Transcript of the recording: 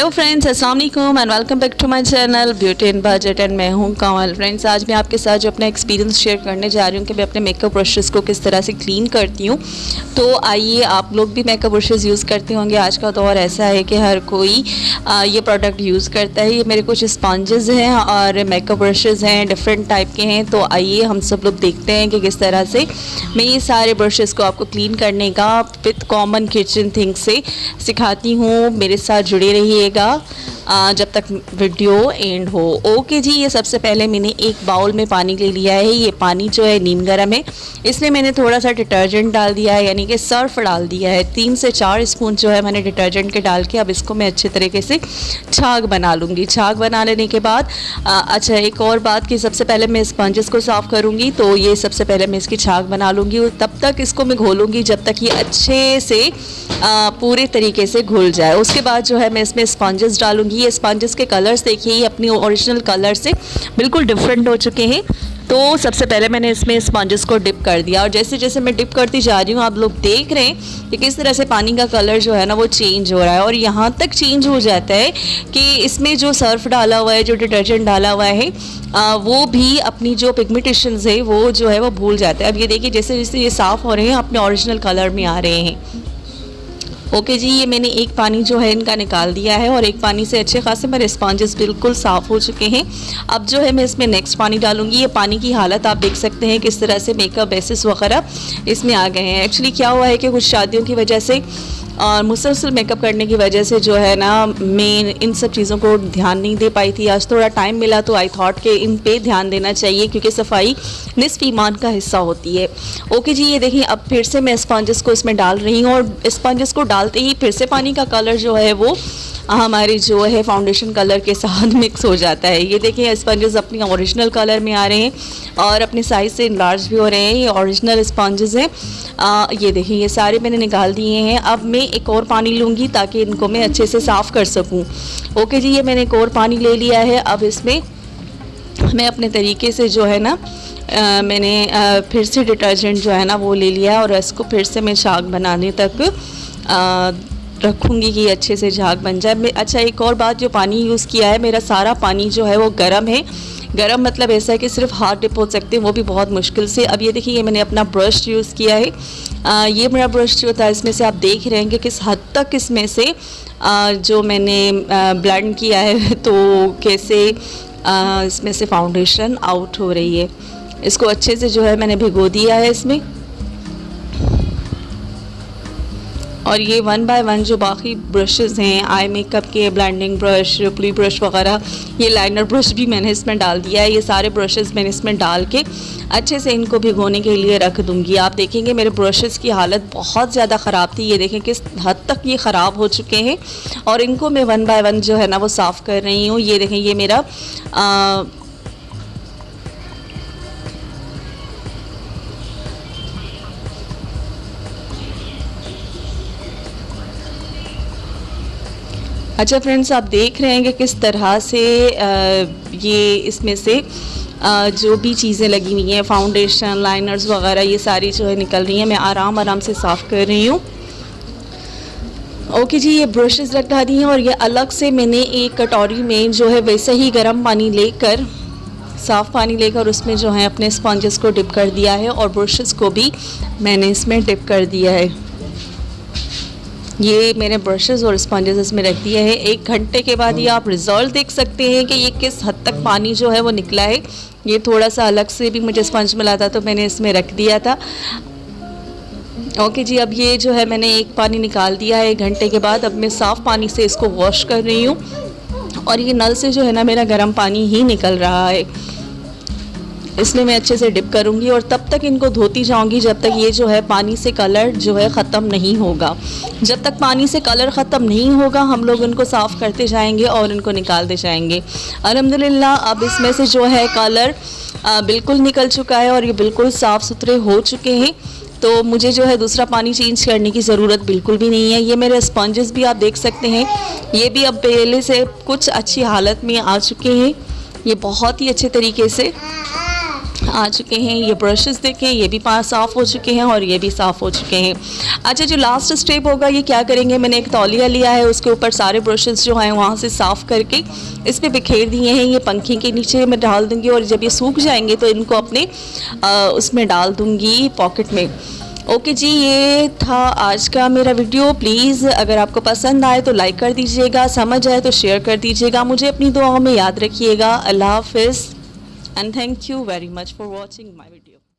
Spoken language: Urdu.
ہیلو فرینڈس السلام علیکم and welcome back to my channel beauty in budget and میں ہوں کامل فرینڈس آج میں آپ کے ساتھ جو اپنا ایکسپیرینس شیئر کرنے جا رہی ہوں کہ میں اپنے میک اپ برشز کو کس طرح سے کلین کرتی ہوں تو آئیے آپ لوگ بھی میک اپ برشز یوز کرتے ہوں گے آج کا دور ایسا ہے کہ ہر کوئی یہ پروڈکٹ یوز کرتا ہے یہ میرے کچھ اسپانجز ہیں اور میک اپ برشز ہیں ڈفرینٹ ٹائپ کے ہیں تو آئیے ہم سب لوگ دیکھتے ہیں کہ کس طرح سے میں یہ سارے برشز کو آپ کو کلین کرنے کا وتھ کامن کچن تھنگ سے سکھاتی ہوں میرے ساتھ جڑے رہیے گا جب تک ویڈیو اینڈ ہو اوکے جی یہ سب سے پہلے میں نے ایک باؤل میں پانی لے لیا ہے یہ پانی جو ہے نیم گرم ہے اس میں میں نے تھوڑا سا ڈٹرجنٹ ڈال دیا ہے یعنی کہ سرف ڈال دیا ہے تین سے چار اسپون جو ہے میں نے ڈٹرجنٹ کے ڈال کے اب اس کو میں اچھے طریقے سے چھاگ بنا لوں گی چھاگ بنا لینے کے بعد اچھا ایک اور بات کہ سب سے پہلے میں اسپنجز کو صاف کروں گی تو یہ سب سے پہلے میں اس کی چھاگ بنا لوں گی تب تک اس کو میں گھولوں گی جب تک یہ اچھے سے پورے طریقے سے گھل جائے اس کے بعد جو ہے میں اس میں اسپنجز ڈالوں گی اسپانجز کے دیکھیں دیکھیے اپنی اوریجنل سے بالکل ڈفرینٹ ہو چکے ہیں تو سب سے پہلے میں نے اس میں کو ڈپ کر دیا اور جیسے جیسے میں ڈپ کرتی جا رہی ہوں آپ لوگ دیکھ رہے ہیں کہ کس طرح سے پانی کا کلر جو ہے نا وہ چینج ہو رہا ہے اور یہاں تک چینج ہو جاتا ہے کہ اس میں جو سرف ڈالا ہوا ہے جو ڈٹرجنٹ ڈالا ہوا ہے وہ بھی اپنی جو پگمیٹیشنز ہے وہ جو ہے وہ بھول جاتا ہے اب یہ دیکھیے جیسے جیسے یہ صاف ہو رہے ہیں اپنے اوریجنل کلر میں آ رہے ہیں اوکے جی یہ میں نے ایک پانی جو ہے ان کا نکال دیا ہے اور ایک پانی سے اچھے خاصے میرے اسپانجز بالکل صاف ہو چکے ہیں اب جو ہے میں اس میں نیکسٹ پانی ڈالوں گی یہ پانی کی حالت آپ دیکھ سکتے ہیں کس طرح سے میک اپ بیسس وغیرہ اس میں آ گئے ہیں ایکچولی کیا ہوا ہے کہ کچھ شادیوں کی وجہ سے اور مسلسل میک اپ کرنے کی وجہ سے جو ہے نا میں ان سب چیزوں کو دھیان نہیں دے پائی تھی آج تھوڑا ٹائم ملا تو آئی تھاٹ کہ ان پہ دھیان دینا چاہیے کیونکہ صفائی نصف ایمان کا حصہ ہوتی ہے اوکے جی یہ دیکھیں اب پھر سے میں اسپانجز کو اس میں ڈال رہی ہوں اور اسپانجز کو ڈال ڈالتے ہی پھر سے پانی کا کلر جو ہے وہ ہماری جو ہے فاؤنڈیشن کلر کے ساتھ مکس ہو جاتا ہے یہ دیکھیں اسپنجز اپنی اوریجنل کلر میں آ رہے ہیں اور اپنے سائز سے انلارج بھی ہو رہے ہیں یہ اوریجنل اسپنجز ہیں یہ دیکھیں یہ سارے میں نے نکال دیے ہیں اب میں ایک اور پانی لوں گی تاکہ ان کو میں اچھے سے صاف کر سکوں اوکے جی یہ میں نے ایک اور پانی لے لیا ہے اب اس میں میں اپنے طریقے سے جو ہے نا میں نے پھر سے ڈٹرجنٹ جو ہے نا وہ لے لیا ہے اور اس کو پھر سے میں شاک بنانے تک رکھوں گی کہ اچھے سے جھاگ بن جائے اچھا ایک اور بات جو پانی یوز کیا ہے میرا سارا پانی جو ہے وہ گرم ہے گرم مطلب ایسا ہے کہ صرف ہاتھ ڈپ ہو سکتے ہیں وہ بھی بہت مشکل سے اب یہ دیکھیں یہ میں نے اپنا برش یوز کیا ہے یہ میرا برش جو ہوتا ہے اس میں سے آپ دیکھ رہے ہیں کہ کس حد تک اس میں سے جو میں نے بلینڈ کیا ہے تو کیسے اس میں سے فاؤنڈیشن آؤٹ ہو رہی ہے اس کو اچھے سے جو ہے میں نے بھگو دیا ہے اس میں اور یہ ون بائی ون جو باقی برشز ہیں آئی میک اپ کے بلینڈنگ برش پلی برش وغیرہ یہ لائنر برش بھی میں نے اس میں ڈال دیا ہے یہ سارے برشز میں نے اس میں ڈال کے اچھے سے ان کو بھگونے کے لیے رکھ دوں گی آپ دیکھیں گے میرے برشز کی حالت بہت زیادہ خراب تھی یہ دیکھیں کس حد تک یہ خراب ہو چکے ہیں اور ان کو میں ون بائی ون جو ہے نا وہ صاف کر رہی ہوں یہ دیکھیں یہ میرا اچھا فرنڈز آپ دیکھ رہے ہیں کہ کس طرح سے یہ اس میں سے جو بھی چیزیں لگی ہوئی ہیں فاؤنڈیشن لائنرز وغیرہ یہ ساری جو ہے نکل رہی ہیں میں آرام آرام سے صاف کر رہی ہوں اوکے جی یہ برشز لگتا دی ہیں اور یہ الگ سے میں نے ایک کٹوری میں جو ہے ویسے ہی گرم پانی لے کر صاف پانی لے کر اس میں جو ہے اپنے اسپانجز کو ڈپ کر دیا ہے اور برشز کو بھی میں نے اس میں ڈپ کر دیا ہے یہ میں نے برشز اور اسپنجز میں رکھ دیا ہے ایک گھنٹے کے بعد یہ آپ ریزالو دیکھ سکتے ہیں کہ یہ کس حد تک پانی جو ہے وہ نکلا ہے یہ تھوڑا سا الگ سے بھی مجھے اسپنج ملا تھا تو میں نے اس میں رکھ دیا تھا اوکے جی اب یہ جو ہے میں نے ایک پانی نکال دیا ہے ایک گھنٹے کے بعد اب میں صاف پانی سے اس کو واش کر رہی ہوں اور یہ نل سے جو ہے نا میرا گرم پانی ہی نکل رہا ہے اس لیے میں اچھے سے ڈپ کروں گی اور تب تک ان کو دھوتی جاؤں گی جب تک یہ جو ہے پانی سے کلر جو ہے ختم نہیں ہوگا جب تک پانی سے کلر ختم نہیں ہوگا ہم لوگ ان کو صاف کرتے جائیں گے اور ان کو نکالتے جائیں گے الحمدللہ اب اس میں سے جو ہے کلر بالکل نکل چکا ہے اور یہ بالکل صاف ستھرے ہو چکے ہیں تو مجھے جو ہے دوسرا پانی چینج کرنے کی ضرورت بالکل بھی نہیں ہے یہ میرے اسپانجیز بھی آپ دیکھ سکتے ہیں یہ بھی اب پہلے سے کچھ اچھی حالت میں آ چکے ہیں یہ بہت ہی اچھے طریقے سے آ چکے ہیں یہ برشز دیکھیں یہ بھی صاف ہو چکے ہیں اور یہ بھی صاف ہو چکے ہیں اچھا جو لاسٹ اسٹیپ ہوگا یہ کیا کریں گے میں نے ایک تولیہ لیا ہے اس کے اوپر سارے برشز جو ہیں وہاں سے صاف کر کے اس پہ بکھیر دیے ہیں یہ پنکھے کے نیچے میں ڈال دوں گی اور جب یہ سوکھ جائیں گے تو ان کو اپنے اس میں ڈال دوں گی پاکٹ میں اوکے جی یہ تھا آج کا میرا ویڈیو پلیز اگر آپ کو پسند آئے تو لائک کر دیجیے گا سمجھ آئے تو شیئر کر دیجیے گا مجھے اپنی دعاؤں میں یاد رکھیے گا اللہ حافظ and thank you very much for watching my video.